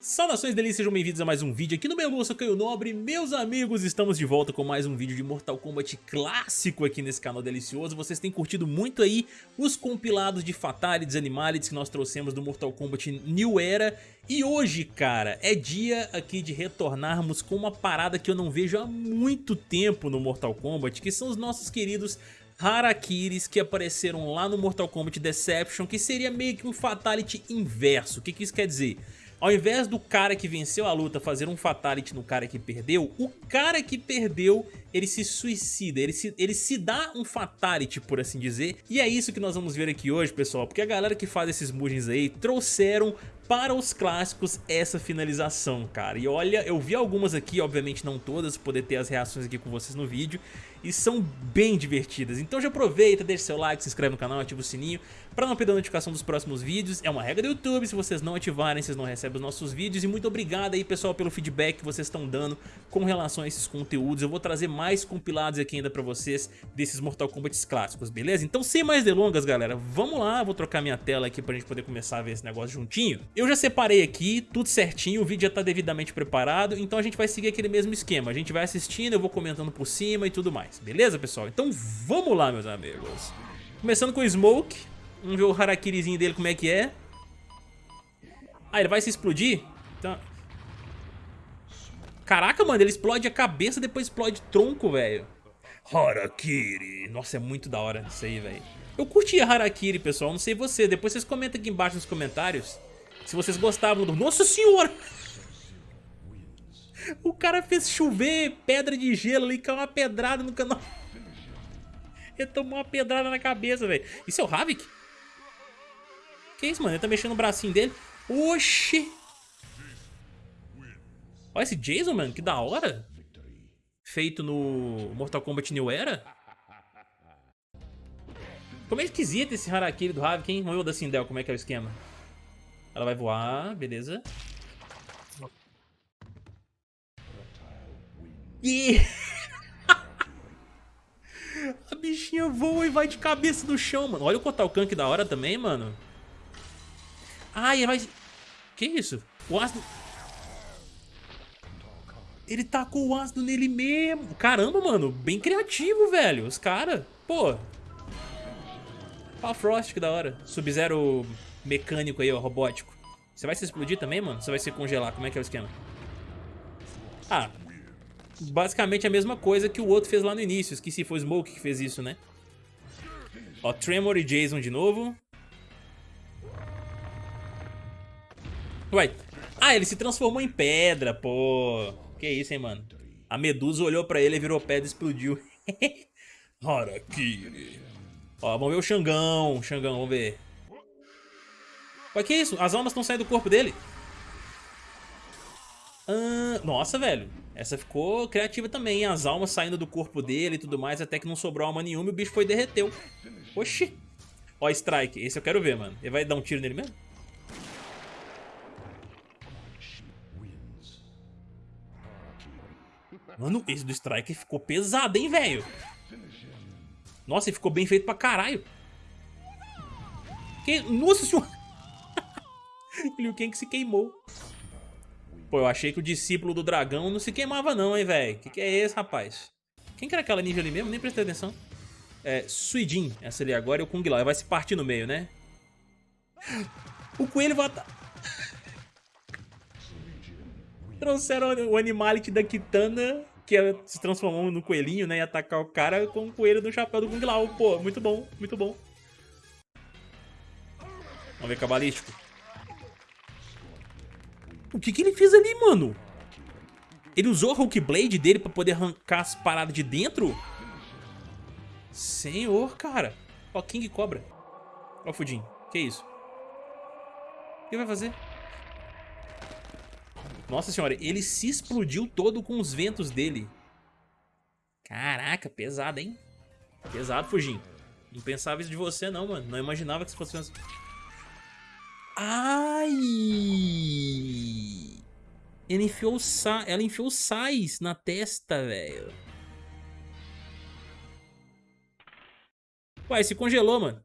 Saudações delícias, sejam bem-vindos a mais um vídeo aqui no meu Lúcio Caio Nobre. Meus amigos, estamos de volta com mais um vídeo de Mortal Kombat clássico aqui nesse canal delicioso. Vocês têm curtido muito aí os compilados de Fatalities Animalities que nós trouxemos do Mortal Kombat New Era. E hoje, cara, é dia aqui de retornarmos com uma parada que eu não vejo há muito tempo no Mortal Kombat Que são os nossos queridos Harakiris que apareceram lá no Mortal Kombat Deception Que seria meio que um Fatality inverso, o que, que isso quer dizer? Ao invés do cara que venceu a luta fazer um fatality no cara que perdeu, o cara que perdeu, ele se suicida, ele se, ele se dá um fatality, por assim dizer. E é isso que nós vamos ver aqui hoje, pessoal, porque a galera que faz esses Mugens aí trouxeram para os clássicos essa finalização, cara. E olha, eu vi algumas aqui, obviamente não todas, poder ter as reações aqui com vocês no vídeo, e são bem divertidas. Então já aproveita, deixa seu like, se inscreve no canal, ativa o sininho para não perder a notificação dos próximos vídeos. É uma regra do YouTube, se vocês não ativarem, vocês não recebem os nossos vídeos. E muito obrigado aí, pessoal, pelo feedback que vocês estão dando com relação a esses conteúdos. Eu vou trazer mais compilados aqui ainda para vocês desses Mortal Kombat clássicos, beleza? Então sem mais delongas, galera, vamos lá, vou trocar minha tela aqui pra gente poder começar a ver esse negócio juntinho. Eu já separei aqui, tudo certinho, o vídeo já tá devidamente preparado, então a gente vai seguir aquele mesmo esquema. A gente vai assistindo, eu vou comentando por cima e tudo mais, beleza, pessoal? Então vamos lá, meus amigos. Começando com o Smoke, vamos ver o Harakirizinho dele como é que é. Ah, ele vai se explodir? Então... Caraca, mano, ele explode a cabeça, depois explode tronco, velho. Harakiri. Nossa, é muito da hora isso aí, velho. Eu curti a Harakiri, pessoal, não sei você. Depois vocês comentam aqui embaixo nos comentários se vocês gostavam do... Nossa senhora! O cara fez chover pedra de gelo ali, caiu uma pedrada no canal. Ele tomou uma pedrada na cabeça, velho. Isso é o Havik? Que isso, mano? Ele tá mexendo no bracinho dele. Oxi! Olha esse Jason, mano. Que da hora. Feito no Mortal Kombat New Era. Como é esquisito esse Harakiri do Havik, hein? Vamos ver o da Sindel, como é que é o esquema. Ela vai voar, beleza. E... a bichinha voa e vai de cabeça no chão, mano. Olha o Kotal Kank da hora também, mano. Ai, vai... Que isso? O ácido... Ele tacou o ácido nele mesmo. Caramba, mano. Bem criativo, velho. Os caras. Pô. Pau Frost, que da hora. Sub-Zero mecânico aí, ó, robótico. Você vai se explodir também, mano? Você vai se congelar? Como é que é o esquema? Ah, basicamente a mesma coisa que o outro fez lá no início. Esqueci, foi o Smoke que fez isso, né? Ó, Tremor e Jason de novo. Uai. Ah, ele se transformou em pedra, pô. Que isso, hein, mano? A Medusa olhou pra ele, virou pedra e explodiu. Harakiri. Ó, vamos ver o Xangão. Xangão, vamos ver. Olha que isso? As almas estão saindo do corpo dele. Ah, nossa, velho. Essa ficou criativa também. As almas saindo do corpo dele e tudo mais. Até que não sobrou alma nenhuma e o bicho foi derreteu. Oxi. Ó, Strike. Esse eu quero ver, mano. Ele vai dar um tiro nele mesmo? Mano, esse do Strike ficou pesado, hein, velho? Nossa, ele ficou bem feito pra caralho. Que... Nossa senhora. Liu Kang se queimou. Pô, eu achei que o discípulo do dragão não se queimava não, hein, velho. Que que é esse, rapaz? Quem que era aquela ninja ali mesmo? Nem prestei atenção. É, Suidin, essa ali agora, e o Kung Lao. Vai se partir no meio, né? O coelho vai... Trouxeram o Animality da Kitana, que se transformou no coelhinho, né? E atacar o cara com o coelho do chapéu do Kung Lao. Pô, muito bom, muito bom. Vamos ver cabalístico. O que que ele fez ali, mano? Ele usou a Hulk Blade dele pra poder arrancar as paradas de dentro? Senhor, cara. Ó, King Cobra. Ó, Fudin. Que isso? O que vai fazer? Nossa senhora, ele se explodiu todo com os ventos dele. Caraca, pesado, hein? Pesado, Fujin. Não pensava isso de você, não, mano. Não imaginava que você fosse... Ai! Ele enfiou sa... Ela enfiou sais na testa, velho. Uai, se congelou, mano.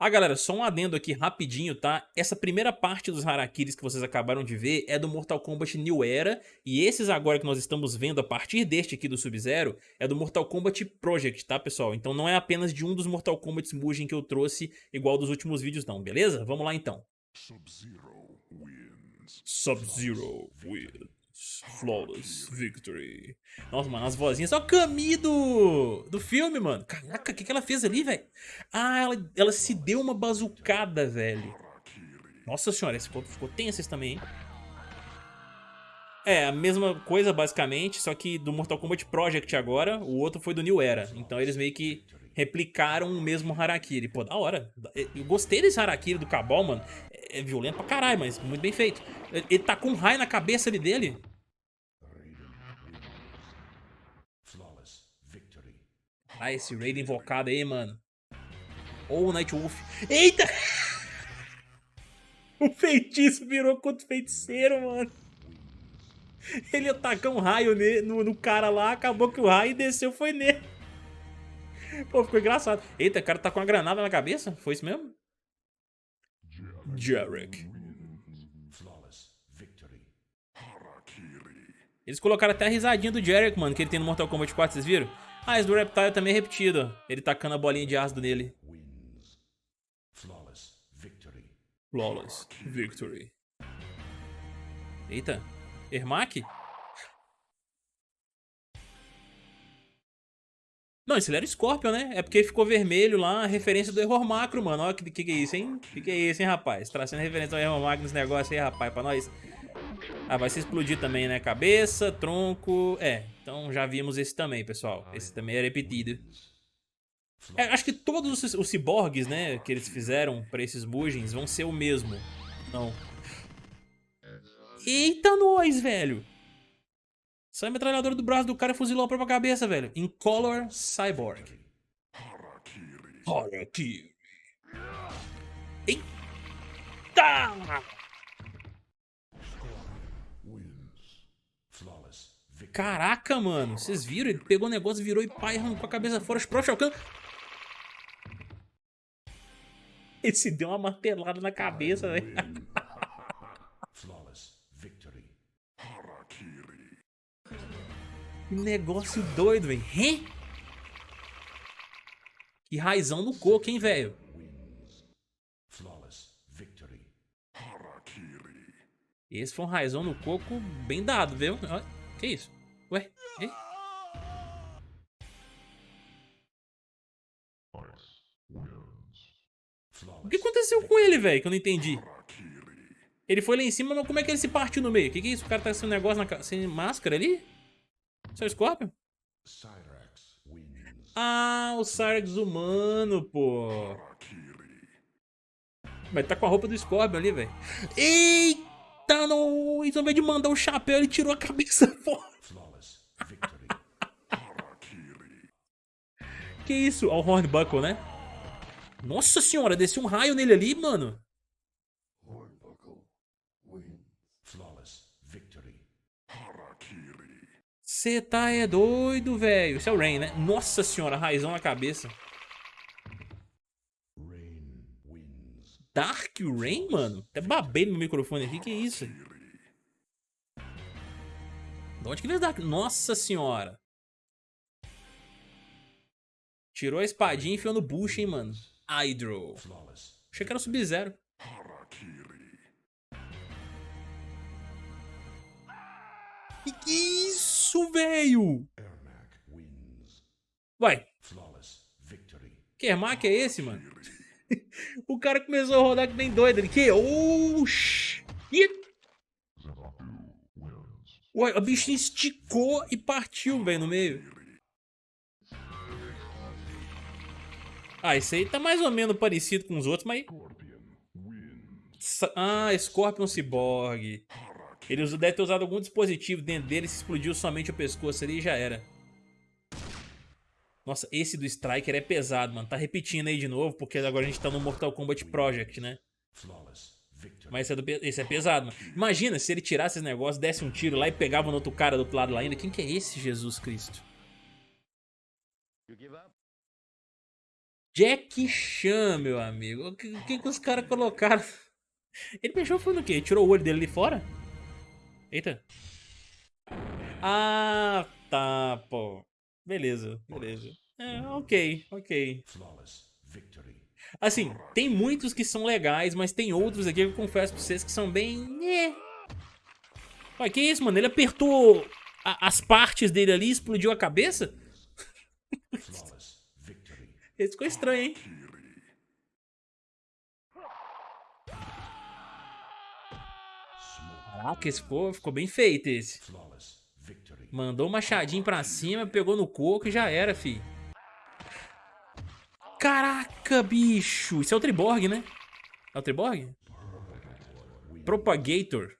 Ah, galera, só um adendo aqui rapidinho, tá? Essa primeira parte dos Harakiris que vocês acabaram de ver é do Mortal Kombat New Era, e esses agora que nós estamos vendo a partir deste aqui do Sub-Zero é do Mortal Kombat Project, tá, pessoal? Então não é apenas de um dos Mortal Kombat Mugen que eu trouxe igual dos últimos vídeos não, beleza? Vamos lá então. Sub-Zero wins. Sub-Zero wins. Flawless Victory. Nossa, mano, as vozinhas. O Kami do, do filme, mano. Caraca, o que, que ela fez ali, velho? Ah, ela, ela se deu uma bazucada, velho. Nossa senhora, esse ficou, ficou tenso esse também, hein? É, a mesma coisa, basicamente, só que do Mortal Kombat Project agora, o outro foi do New Era. Então eles meio que replicaram o mesmo Harakiri. Pô, da hora. Eu gostei desse Harakiri do Cabal, mano. É violento pra caralho, mas muito bem feito. Ele tá com um raio na cabeça ali dele. Ah, esse raid invocado aí, mano. Ou o Nightwolf. Eita! O feitiço virou contra o feiticeiro, mano. Ele atacou um raio no, no, cara lá, acabou que o raio desceu foi nele. Pô, ficou engraçado. Eita, o cara tá com uma granada na cabeça? Foi isso mesmo? Jarek. Eles colocaram até a risadinha do Jarek, mano, que ele tem no Mortal Kombat 4, vocês viram? Ah, esse do Reptile também é repetido. Ele tacando a bolinha de ácido nele. Flawless Victory. Eita. Ermac? Não, esse era o Scorpion, né? É porque ficou vermelho lá, referência do Error Macro, mano. Olha que, que que é isso, hein? Que que é isso, hein, rapaz? Trazendo referência ao Error Macro nesse negócio aí, rapaz, pra nós. Ah, vai se explodir também, né? Cabeça, tronco... É, então já vimos esse também, pessoal. Esse também é repetido. É, acho que todos os, os ciborgues, né, que eles fizeram pra esses Mugens vão ser o mesmo. Não. Eita nós, velho! Sai a metralhadora do braço do cara e fuzilou a própria cabeça, velho. Incolor Cyborg. Harakiri. Eita! Caraca, mano. Vocês viram? Ele pegou o negócio, virou e pai, arrancou a cabeça fora. Pro Shao Ele se deu uma martelada na cabeça, velho. Que negócio doido, velho. Que raizão no coco, hein, velho. Esse foi um raizão no coco bem dado, viu? Que isso? Ué? O que aconteceu com ele, velho? Que eu não entendi. Ele foi lá em cima, mas como é que ele se partiu no meio? Que, que é isso? O cara tá sem um negócio na sem máscara ali? Seu Scorpion? Ah, o Cyrax humano, pô. Mas tá com a roupa do Scorpion ali, velho. Eita, não! Então, ao invés de mandar o chapéu, ele tirou a cabeça fora. que isso? Ó, o Hornbuckle, né? Nossa senhora, desceu um raio nele ali, mano. Você tá é doido, velho. Isso é o Rain, né? Nossa senhora, raizão na cabeça. Dark Rain, mano? Até babei no microfone aqui, que isso? De onde que veio Dark? Nossa senhora. Tirou a espadinha e enfiou no bucho, hein, mano. Hydro. Achei que era o Sub-Zero. Que que é isso, velho? Vai. Que Ermac é esse, mano? o cara começou a rodar que nem doido. Ele que? Oxi. Ué, a bichinha esticou e partiu, velho, no meio. Ah, esse aí tá mais ou menos parecido com os outros, mas... Ah, Scorpion Cyborg. Ele deve ter usado algum dispositivo dentro dele, se explodiu somente o pescoço ali e já era. Nossa, esse do Striker é pesado, mano. Tá repetindo aí de novo, porque agora a gente tá no Mortal Kombat Project, né? Mas esse é, do, esse é pesado, mano. Imagina se ele tirasse esse negócio, desse um tiro lá e pegava no outro cara do outro lado lá ainda. Quem que é esse, Jesus Cristo? Jack Chan, meu amigo. O que, que, que os caras colocaram? Ele beijou foi no quê? Tirou o olho dele ali fora? Eita. Ah, tá, pô. Beleza, beleza. É, ok, ok. Assim, tem muitos que são legais, mas tem outros aqui que eu confesso pra vocês que são bem... É. Ué, que isso, mano? Ele apertou a, as partes dele ali e explodiu a cabeça? Esse ficou estranho, hein? Caraca, esse ficou, ficou bem feito esse. Mandou um machadinho pra cima, pegou no coco e já era, fi. Caraca, bicho. Isso é o Triborg, né? É o Triborg? Propagator.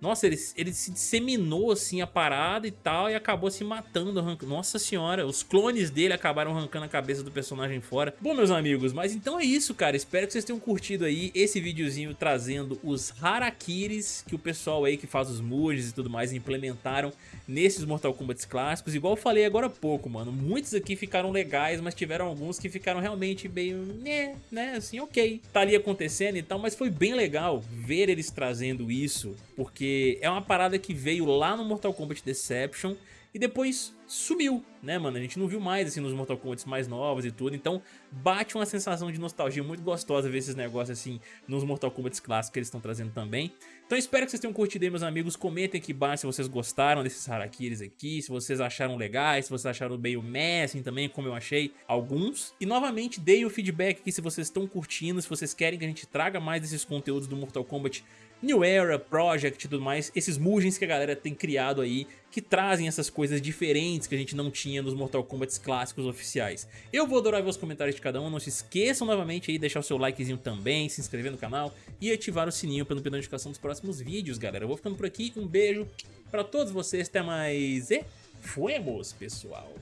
Nossa, ele, ele se disseminou assim a parada e tal e acabou se matando. Arrancando. Nossa senhora, os clones dele acabaram arrancando a cabeça do personagem fora. Bom, meus amigos, mas então é isso, cara. Espero que vocês tenham curtido aí esse videozinho trazendo os Harakiris que o pessoal aí que faz os merges e tudo mais implementaram nesses Mortal Kombat clássicos. Igual eu falei agora há pouco, mano. Muitos aqui ficaram legais, mas tiveram alguns que ficaram realmente bem, né, né, assim, ok. Tá ali acontecendo e tal, mas foi bem legal ver eles trazendo isso, porque porque é uma parada que veio lá no Mortal Kombat Deception e depois sumiu, né, mano? A gente não viu mais, assim, nos Mortal Kombat mais novos e tudo, então bate uma sensação de nostalgia muito gostosa ver esses negócios, assim, nos Mortal Kombat clássicos que eles estão trazendo também. Então espero que vocês tenham curtido aí, meus amigos, comentem aqui embaixo se vocês gostaram desses Harakiris aqui, se vocês acharam legais, se vocês acharam meio meh, assim, também, como eu achei alguns. E, novamente, deem o feedback aqui se vocês estão curtindo, se vocês querem que a gente traga mais desses conteúdos do Mortal Kombat New Era, Project e tudo mais, esses Mugens que a galera tem criado aí, que trazem essas coisas diferentes que a gente não tinha nos Mortal Kombat clássicos oficiais. Eu vou adorar ver os comentários de cada um, não se esqueçam novamente aí, deixar o seu likezinho também, se inscrever no canal e ativar o sininho para não perder notificação dos próximos vídeos, galera. Eu vou ficando por aqui, um beijo pra todos vocês, até mais e fuemos, pessoal!